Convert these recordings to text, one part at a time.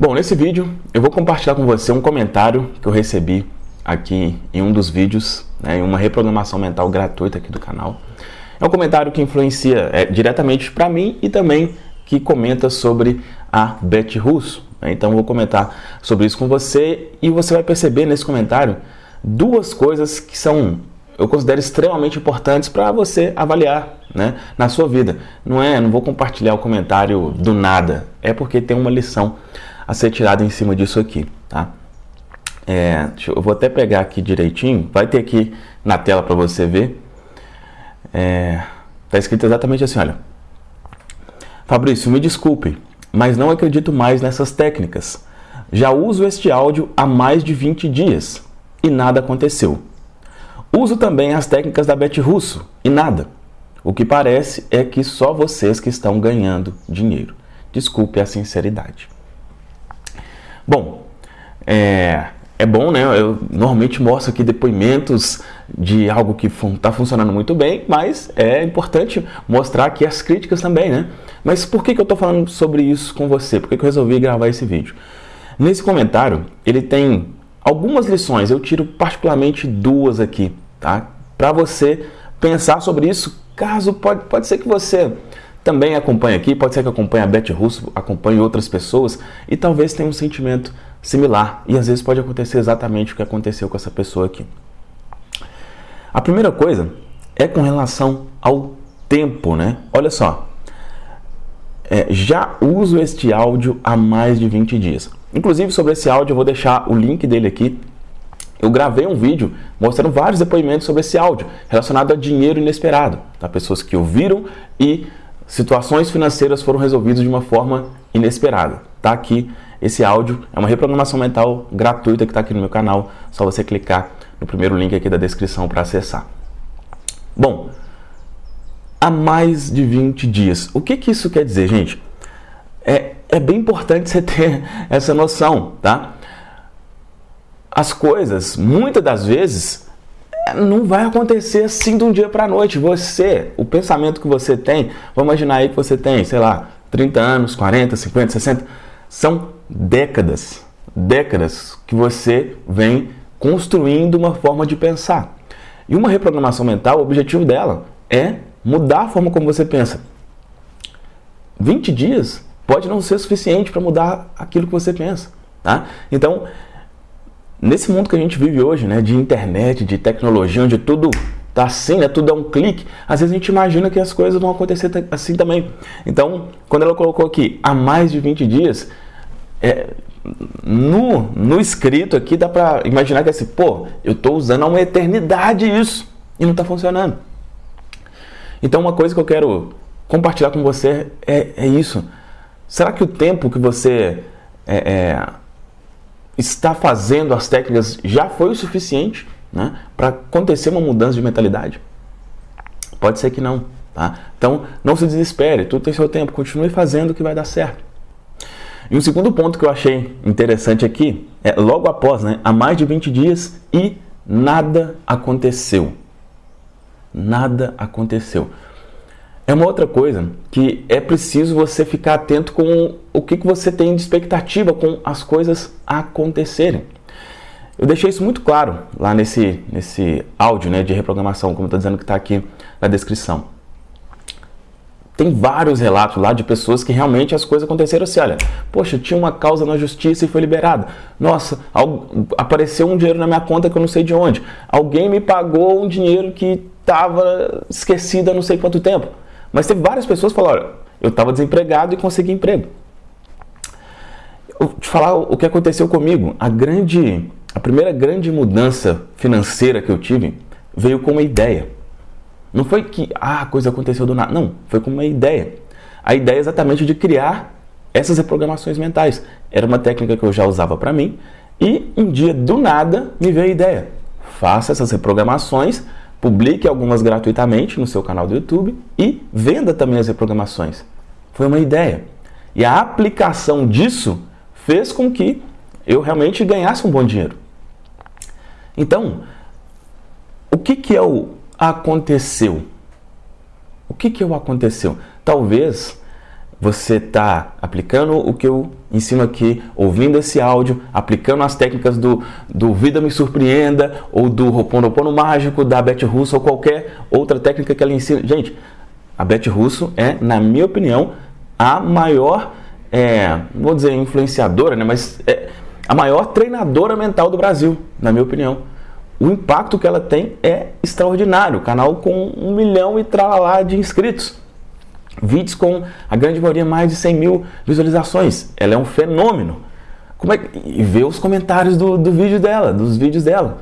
Bom, nesse vídeo eu vou compartilhar com você um comentário que eu recebi aqui em um dos vídeos, né, em uma reprogramação mental gratuita aqui do canal. É um comentário que influencia é, diretamente para mim e também que comenta sobre a Beth Russo. Né? Então eu vou comentar sobre isso com você e você vai perceber nesse comentário duas coisas que são eu considero extremamente importantes para você avaliar né, na sua vida. Não é, não vou compartilhar o comentário do nada, é porque tem uma lição a ser tirada em cima disso aqui, tá? É, eu vou até pegar aqui direitinho, vai ter aqui na tela para você ver. É, tá escrito exatamente assim, olha. Fabrício, me desculpe, mas não acredito mais nessas técnicas. Já uso este áudio há mais de 20 dias e nada aconteceu. Uso também as técnicas da Beth Russo e nada. O que parece é que só vocês que estão ganhando dinheiro. Desculpe a sinceridade. Bom, é, é bom, né? Eu normalmente mostro aqui depoimentos de algo que está funcionando muito bem, mas é importante mostrar aqui as críticas também, né? Mas por que, que eu estou falando sobre isso com você? Por que, que eu resolvi gravar esse vídeo? Nesse comentário, ele tem algumas lições, eu tiro particularmente duas aqui, tá? Para você pensar sobre isso, caso pode, pode ser que você também acompanhe aqui, pode ser que acompanhe a Beth Russo, acompanhe outras pessoas e talvez tenha um sentimento similar. E às vezes pode acontecer exatamente o que aconteceu com essa pessoa aqui. A primeira coisa é com relação ao tempo, né? Olha só, é, já uso este áudio há mais de 20 dias. Inclusive, sobre esse áudio, eu vou deixar o link dele aqui. Eu gravei um vídeo mostrando vários depoimentos sobre esse áudio, relacionado a dinheiro inesperado. Tá? Pessoas que ouviram e situações financeiras foram resolvidas de uma forma inesperada. Tá aqui esse áudio, é uma reprogramação mental gratuita que está aqui no meu canal. Só você clicar no primeiro link aqui da descrição para acessar. Bom, há mais de 20 dias. O que, que isso quer dizer, gente? É, é bem importante você ter essa noção, tá? As coisas, muitas das vezes, não vai acontecer assim de um dia para a noite. Você, o pensamento que você tem, vamos imaginar aí que você tem, sei lá, 30 anos, 40, 50, 60, são décadas, décadas que você vem construindo uma forma de pensar. E uma reprogramação mental, o objetivo dela é mudar a forma como você pensa. 20 dias pode não ser suficiente para mudar aquilo que você pensa. Tá? Então, nesse mundo que a gente vive hoje, né, de internet, de tecnologia, onde tudo tá assim, né, tudo é um clique, às vezes a gente imagina que as coisas vão acontecer assim também. Então, quando ela colocou aqui há mais de 20 dias, é, no, no escrito aqui dá para imaginar que é assim, pô, eu estou usando há uma eternidade isso e não está funcionando. Então, uma coisa que eu quero compartilhar com você é, é isso. Será que o tempo que você é, é, está fazendo as técnicas já foi o suficiente né, para acontecer uma mudança de mentalidade? Pode ser que não. Tá? Então, não se desespere, tudo tem seu tempo, continue fazendo que vai dar certo. E um segundo ponto que eu achei interessante aqui é logo após, né, há mais de 20 dias e nada aconteceu. Nada aconteceu. É uma outra coisa que é preciso você ficar atento com o que, que você tem de expectativa com as coisas acontecerem. Eu deixei isso muito claro lá nesse, nesse áudio né, de reprogramação, como está dizendo que está aqui na descrição. Tem vários relatos lá de pessoas que realmente as coisas aconteceram assim, olha, poxa, tinha uma causa na justiça e foi liberada. Nossa, apareceu um dinheiro na minha conta que eu não sei de onde. Alguém me pagou um dinheiro que estava esquecido há não sei quanto tempo. Mas teve várias pessoas que falaram, olha, eu estava desempregado e consegui emprego. Te falar o que aconteceu comigo. A grande, a primeira grande mudança financeira que eu tive veio com uma ideia. Não foi que ah, a coisa aconteceu do nada. Não, foi com uma ideia. A ideia é exatamente de criar essas reprogramações mentais. Era uma técnica que eu já usava para mim e um dia do nada me veio a ideia. Faça essas reprogramações publique algumas gratuitamente no seu canal do YouTube e venda também as reprogramações. Foi uma ideia. E a aplicação disso fez com que eu realmente ganhasse um bom dinheiro. Então, o que que é o aconteceu? O que que é o aconteceu? Talvez você está aplicando o que eu ensino aqui, ouvindo esse áudio, aplicando as técnicas do, do Vida Me Surpreenda ou do Roponopono Mágico, da Beth Russo ou qualquer outra técnica que ela ensina. Gente, a Beth Russo é, na minha opinião, a maior, é, vou dizer influenciadora, né, mas é a maior treinadora mental do Brasil, na minha opinião. O impacto que ela tem é extraordinário. Canal com um milhão e tralalá de inscritos vídeos com a grande maioria mais de 100 mil visualizações. Ela é um fenômeno. Como é que... E ver os comentários do, do vídeo dela, dos vídeos dela.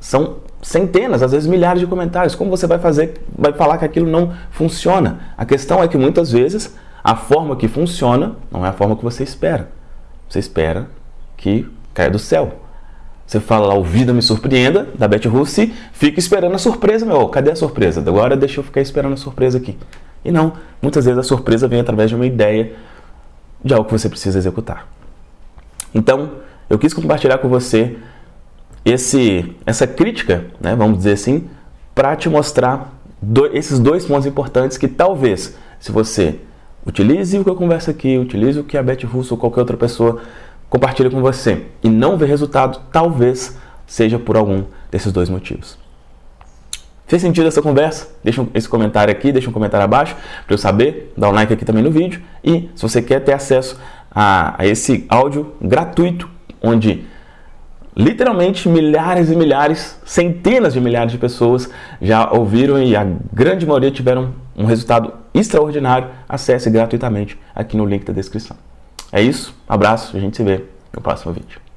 São centenas, às vezes milhares de comentários. Como você vai fazer, vai falar que aquilo não funciona? A questão é que muitas vezes a forma que funciona não é a forma que você espera. Você espera que caia do céu. Você fala lá, o Vida Me Surpreenda, da Beth Russi, fica esperando a surpresa, meu. Cadê a surpresa? Agora deixa eu ficar esperando a surpresa aqui. E não, muitas vezes a surpresa vem através de uma ideia de algo que você precisa executar. Então, eu quis compartilhar com você esse, essa crítica, né, vamos dizer assim, para te mostrar do, esses dois pontos importantes que talvez, se você utilize o que eu converso aqui, utilize o que a Beth Russo ou qualquer outra pessoa compartilha com você e não ver resultado, talvez seja por algum desses dois motivos. Fez sentido essa conversa? Deixa esse comentário aqui, deixa um comentário abaixo para eu saber, dá um like aqui também no vídeo e se você quer ter acesso a, a esse áudio gratuito, onde literalmente milhares e milhares, centenas de milhares de pessoas já ouviram e a grande maioria tiveram um resultado extraordinário, acesse gratuitamente aqui no link da descrição. É isso, abraço, a gente se vê no próximo vídeo.